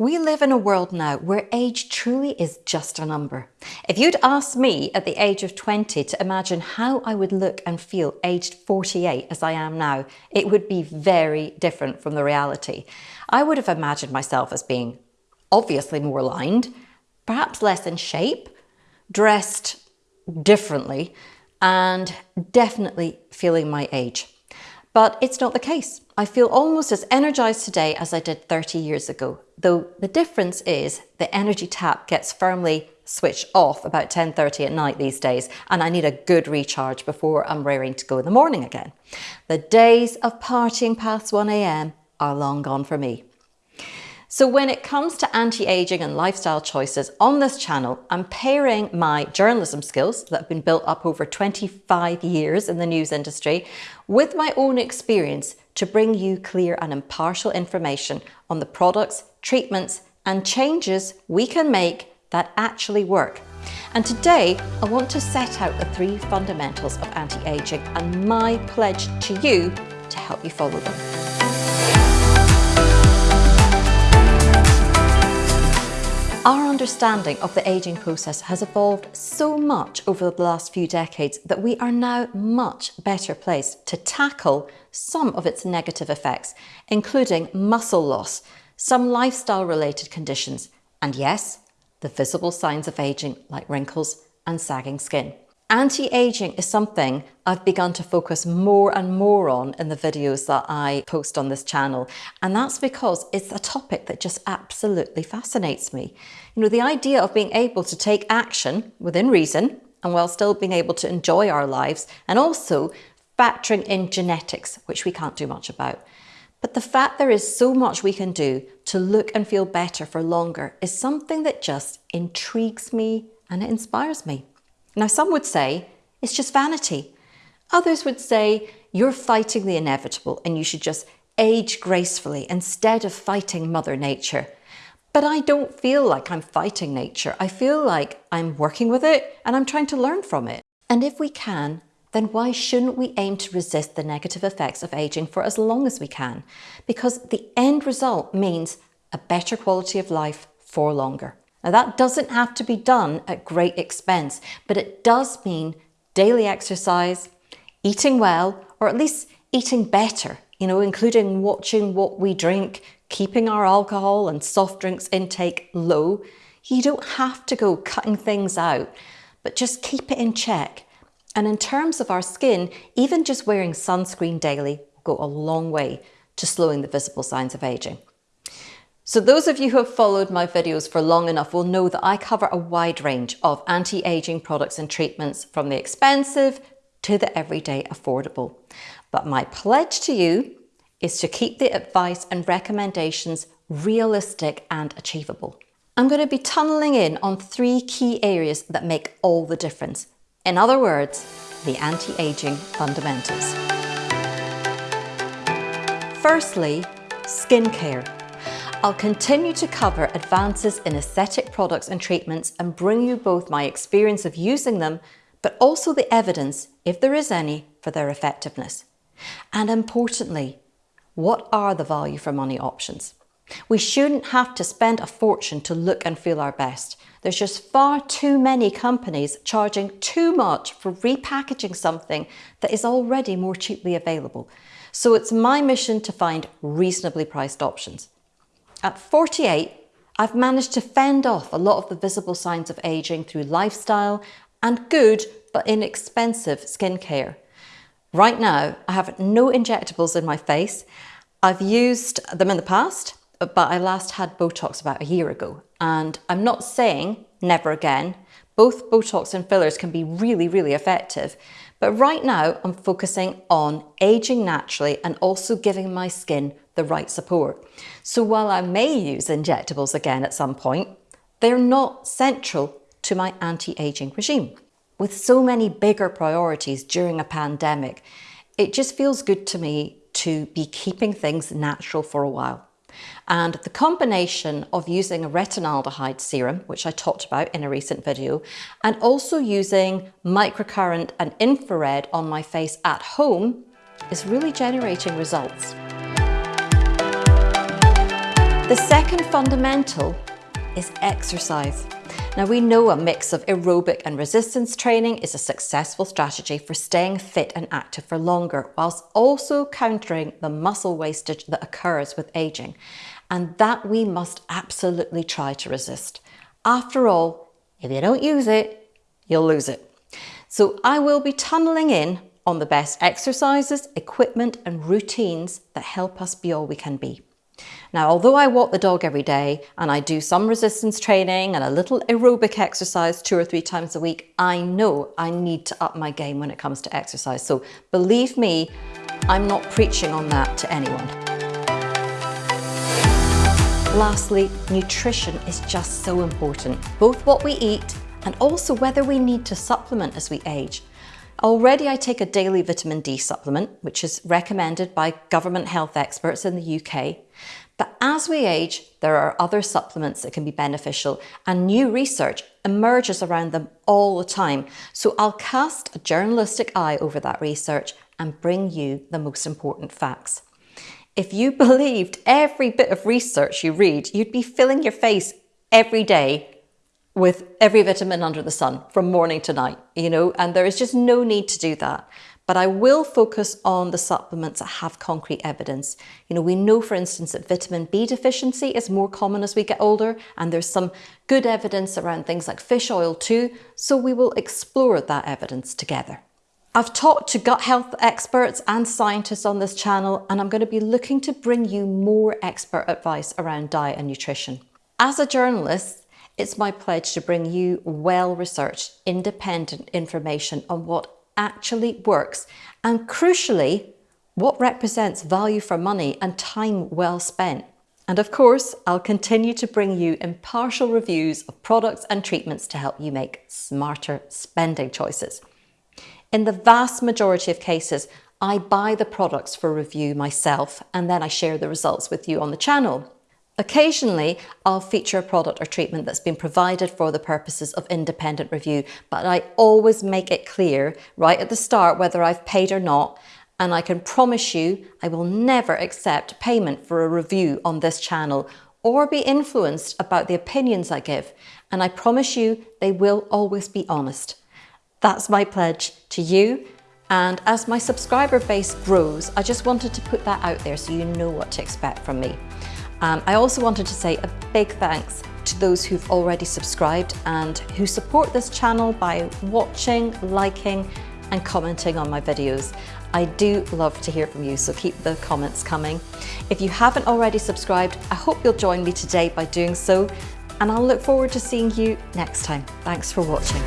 We live in a world now where age truly is just a number. If you'd asked me at the age of 20 to imagine how I would look and feel aged 48 as I am now, it would be very different from the reality. I would have imagined myself as being obviously more lined, perhaps less in shape, dressed differently, and definitely feeling my age. But it's not the case. I feel almost as energized today as I did 30 years ago, though the difference is the energy tap gets firmly switched off about 10.30 at night these days, and I need a good recharge before I'm raring to go in the morning again. The days of partying past 1am are long gone for me. So when it comes to anti-aging and lifestyle choices on this channel, I'm pairing my journalism skills that have been built up over 25 years in the news industry with my own experience to bring you clear and impartial information on the products, treatments and changes we can make that actually work. And today I want to set out the three fundamentals of anti-aging and my pledge to you to help you follow them. Our understanding of the ageing process has evolved so much over the last few decades that we are now much better placed to tackle some of its negative effects, including muscle loss, some lifestyle related conditions, and yes, the visible signs of ageing like wrinkles and sagging skin. Anti-aging is something I've begun to focus more and more on in the videos that I post on this channel. And that's because it's a topic that just absolutely fascinates me. You know, the idea of being able to take action within reason and while still being able to enjoy our lives and also factoring in genetics, which we can't do much about. But the fact there is so much we can do to look and feel better for longer is something that just intrigues me and it inspires me. Now, some would say it's just vanity. Others would say you're fighting the inevitable and you should just age gracefully instead of fighting Mother Nature. But I don't feel like I'm fighting nature. I feel like I'm working with it and I'm trying to learn from it. And if we can, then why shouldn't we aim to resist the negative effects of aging for as long as we can? Because the end result means a better quality of life for longer. Now that doesn't have to be done at great expense, but it does mean daily exercise, eating well, or at least eating better, you know, including watching what we drink, keeping our alcohol and soft drinks intake low. You don't have to go cutting things out, but just keep it in check. And in terms of our skin, even just wearing sunscreen daily will go a long way to slowing the visible signs of aging. So those of you who have followed my videos for long enough will know that I cover a wide range of anti-aging products and treatments from the expensive to the everyday affordable. But my pledge to you is to keep the advice and recommendations realistic and achievable. I'm going to be tunneling in on three key areas that make all the difference. In other words, the anti-aging fundamentals. Firstly, skincare. I'll continue to cover advances in aesthetic products and treatments and bring you both my experience of using them, but also the evidence, if there is any, for their effectiveness. And importantly, what are the value for money options? We shouldn't have to spend a fortune to look and feel our best. There's just far too many companies charging too much for repackaging something that is already more cheaply available. So it's my mission to find reasonably priced options. At 48, I've managed to fend off a lot of the visible signs of aging through lifestyle and good but inexpensive skincare. Right now, I have no injectables in my face. I've used them in the past, but I last had Botox about a year ago. And I'm not saying never again. Both Botox and fillers can be really, really effective. But right now, I'm focusing on aging naturally and also giving my skin the right support. So while I may use injectables again at some point, they're not central to my anti-aging regime. With so many bigger priorities during a pandemic, it just feels good to me to be keeping things natural for a while. And the combination of using a retinaldehyde serum, which I talked about in a recent video, and also using microcurrent and infrared on my face at home is really generating results. The second fundamental is exercise. Now we know a mix of aerobic and resistance training is a successful strategy for staying fit and active for longer, whilst also countering the muscle wastage that occurs with aging. And that we must absolutely try to resist. After all, if you don't use it, you'll lose it. So I will be tunneling in on the best exercises, equipment and routines that help us be all we can be. Now, although I walk the dog every day and I do some resistance training and a little aerobic exercise two or three times a week, I know I need to up my game when it comes to exercise. So believe me, I'm not preaching on that to anyone. Lastly, nutrition is just so important, both what we eat and also whether we need to supplement as we age. Already I take a daily vitamin D supplement, which is recommended by government health experts in the UK. But as we age, there are other supplements that can be beneficial and new research emerges around them all the time. So I'll cast a journalistic eye over that research and bring you the most important facts. If you believed every bit of research you read, you'd be filling your face every day with every vitamin under the sun from morning to night, you know, and there is just no need to do that. But I will focus on the supplements that have concrete evidence. You know, we know, for instance, that vitamin B deficiency is more common as we get older, and there's some good evidence around things like fish oil too, so we will explore that evidence together. I've talked to gut health experts and scientists on this channel, and I'm going to be looking to bring you more expert advice around diet and nutrition. As a journalist, it's my pledge to bring you well-researched, independent information on what actually works and crucially, what represents value for money and time well spent. And of course, I'll continue to bring you impartial reviews of products and treatments to help you make smarter spending choices. In the vast majority of cases, I buy the products for review myself and then I share the results with you on the channel. Occasionally, I'll feature a product or treatment that's been provided for the purposes of independent review, but I always make it clear right at the start whether I've paid or not, and I can promise you I will never accept payment for a review on this channel or be influenced about the opinions I give, and I promise you they will always be honest. That's my pledge to you and as my subscriber base grows, I just wanted to put that out there so you know what to expect from me. Um, I also wanted to say a big thanks to those who've already subscribed and who support this channel by watching, liking and commenting on my videos. I do love to hear from you, so keep the comments coming. If you haven't already subscribed, I hope you'll join me today by doing so, and I'll look forward to seeing you next time. Thanks for watching.